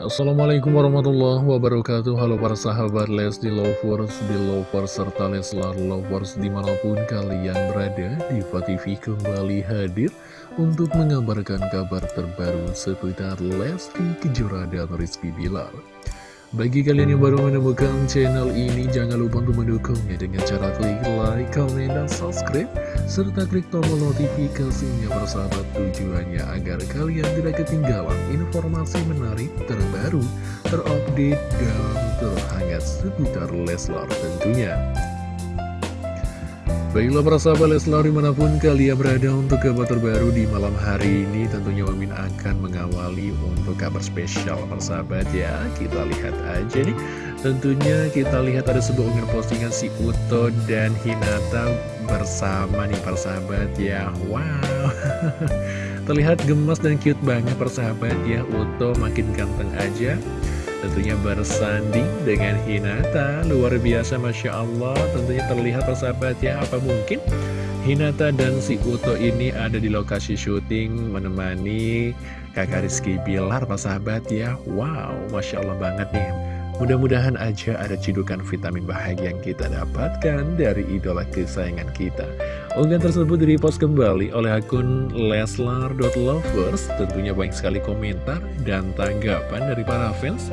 Assalamualaikum warahmatullahi wabarakatuh. Halo para sahabat Lesti Lovers, Belovers, serta Leslar Lovers di mana pun kalian berada Diva TV kembali hadir untuk mengabarkan kabar terbaru seputar Lesti Kejora dan Rizky Bilar. Bagi kalian yang baru menemukan channel ini, jangan lupa untuk mendukungnya dengan cara klik like, comment, dan subscribe, serta klik tombol notifikasinya bersahabat tujuannya agar kalian tidak ketinggalan informasi menarik, terbaru, terupdate, dan terhangat seputar Leslar tentunya. Baiklah para sahabat Leslar di mana pun kalian berada untuk kabar terbaru di malam hari ini. Tentunya Mimin akan mengawali untuk kabar spesial para sahabat ya. Kita lihat aja nih. Tentunya kita lihat ada sebuah unggahan postingan si Uto dan Hinata bersama nih para sahabat ya. Wow. Terlihat gemas dan cute banget para sahabat ya. Uto makin ganteng aja Tentunya bersanding dengan Hinata. Luar biasa Masya Allah. Tentunya terlihat persahabat ya Apa mungkin Hinata dan si Uto ini ada di lokasi syuting Menemani kakak Rizky Bilar persahabat ya. Wow Masya Allah banget nih. Mudah-mudahan aja ada cidukan vitamin bahagia yang kita dapatkan dari idola kesayangan kita. Unggahan tersebut direpost kembali oleh akun leslar.lovers. Tentunya banyak sekali komentar dan tanggapan dari para fans.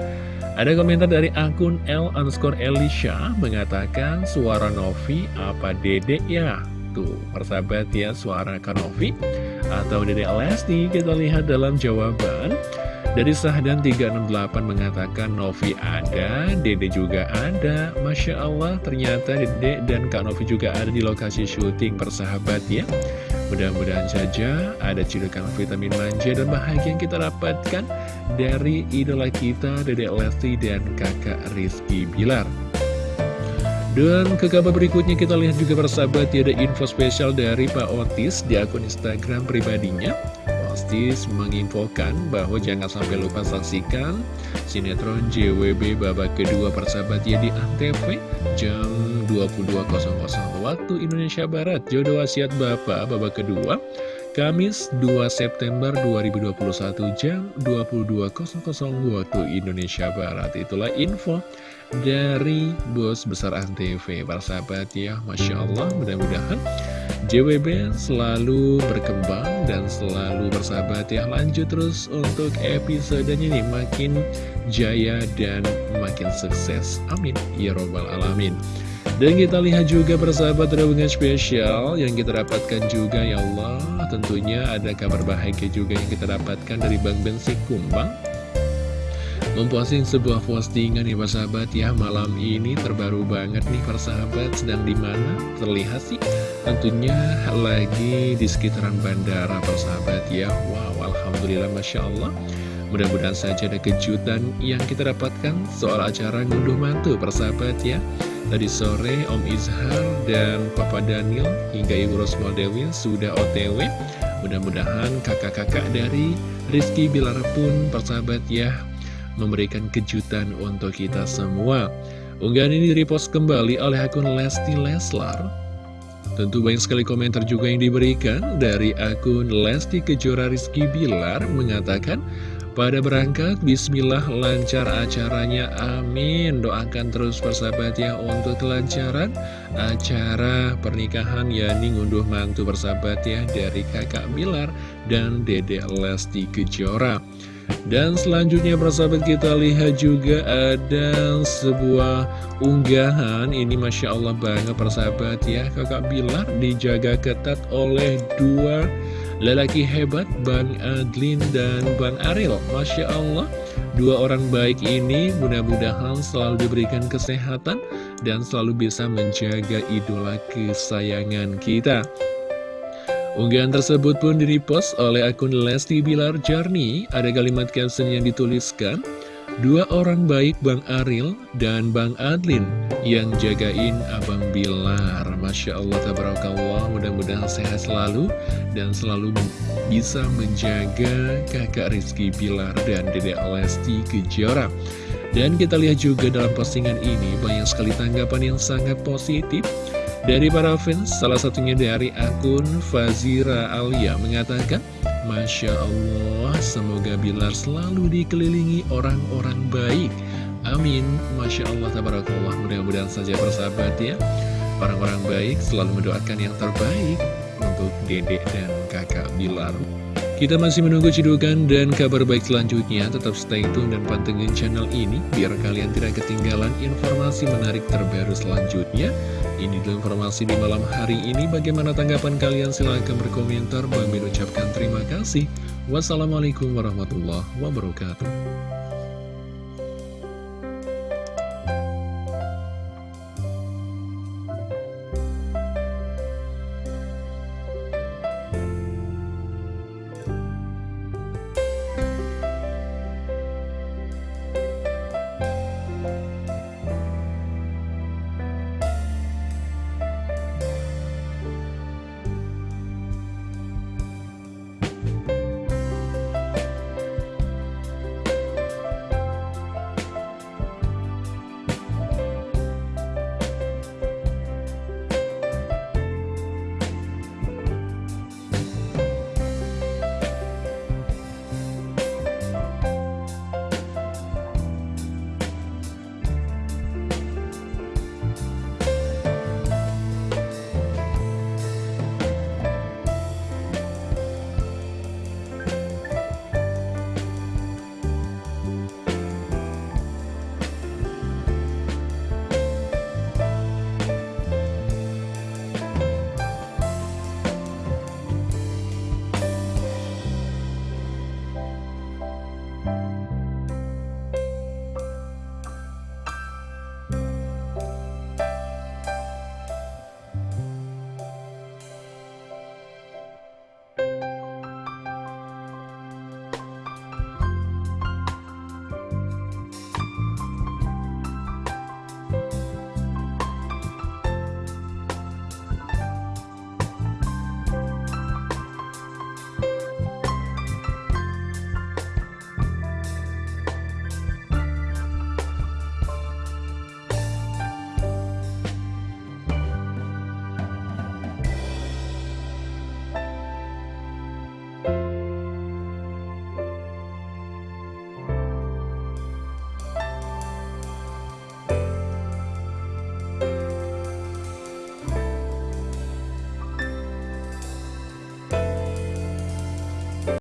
Ada komentar dari akun L underscore Elisha mengatakan suara Novi apa dedek ya? Tuh, persahabat ya suara Kanovi atau dedek Lesti kita lihat dalam jawaban. Dari Sahdan 368 mengatakan Novi ada, Dede juga ada. Masya Allah ternyata Dede dan Kak Novi juga ada di lokasi syuting persahabat ya Mudah-mudahan saja ada cidukan vitamin manja dan bahagia yang kita dapatkan dari idola kita Dede Lesti dan kakak Rizky Bilar. Dan ke kabar berikutnya kita lihat juga persahabat ya ada info spesial dari Pak Otis di akun Instagram pribadinya Menginfokan bahwa jangan sampai lupa saksikan sinetron JWB babak kedua persahabat ya di Antv jam 22.00 waktu Indonesia Barat. Jodoh wasiat Bapak babak kedua Kamis 2 September 2021 jam 22.00 waktu Indonesia Barat. Itulah info dari bos besar Antv para ya Masya Allah mudah-mudahan JWB selalu berkembang dan selalu bersahabat ya. Lanjut terus untuk episodenya ini. Makin jaya dan makin sukses. Amin. Ya Robbal Alamin. Dan kita lihat juga bersahabat hubungan spesial yang kita dapatkan juga ya Allah. Tentunya ada kabar bahagia juga yang kita dapatkan dari Bang Bensi Kumbang memposting sebuah postingan nih persahabat ya. Malam ini terbaru banget nih persahabat sedang di mana terlihat sih tentunya lagi di sekitaran bandara persahabat ya. Wow alhamdulillah masya Allah. Mudah-mudahan saja ada kejutan yang kita dapatkan. Soal acara ngunduh mantu persahabat ya. Tadi sore Om Izhar dan Papa Daniel hingga Ibu Rosmal Dewi sudah otw mudah-mudahan kakak-kakak dari Rizky Bilar pun persahabat ya memberikan kejutan untuk kita semua. Unggahan ini repost kembali oleh akun Lesti Leslar. Tentu banyak sekali komentar juga yang diberikan dari akun Lesti Kejora Rizky Bilar mengatakan, pada berangkat, bismillah lancar acaranya, amin. Doakan terus persahabat ya untuk kelancaran acara pernikahan yakni ngunduh mantu persahabat ya dari kakak Bilar dan dede Lesti Kejora. Dan selanjutnya persahabat kita lihat juga ada sebuah unggahan. Ini Masya Allah banget persahabat ya. Kakak Bilar dijaga ketat oleh dua lelaki hebat Bang Adlin dan Bang Aril Masya Allah Dua orang baik ini mudah-mudahan selalu diberikan kesehatan Dan selalu bisa menjaga idola kesayangan kita Unggahan tersebut pun direpost oleh akun Lesti Bilar Jarni. Ada kalimat caption yang dituliskan, Dua orang baik Bang Aril dan Bang Adlin yang jagain Abang Bilar. Masya Allah, tabarakallah, mudah-mudahan sehat selalu dan selalu bisa menjaga kakak Rizky Bilar dan Dede Lesti Kejora. Dan kita lihat juga dalam postingan ini banyak sekali tanggapan yang sangat positif dari para fans, salah satunya dari akun Fazira Alia mengatakan, Masya Allah, semoga Bilar selalu dikelilingi orang-orang baik. Amin. Masya Allah, tabarakallah. Mudah-mudahan saja bersahabat ya. Orang-orang baik selalu mendoakan yang terbaik untuk dedek dan kakak Bilar. Kita masih menunggu cidukan dan kabar baik selanjutnya. Tetap stay tune dan pantengin channel ini biar kalian tidak ketinggalan informasi menarik terbaru selanjutnya. Ini adalah informasi di malam hari ini. Bagaimana tanggapan kalian? Silahkan berkomentar. Bang ucapkan terima kasih. Wassalamualaikum warahmatullahi wabarakatuh.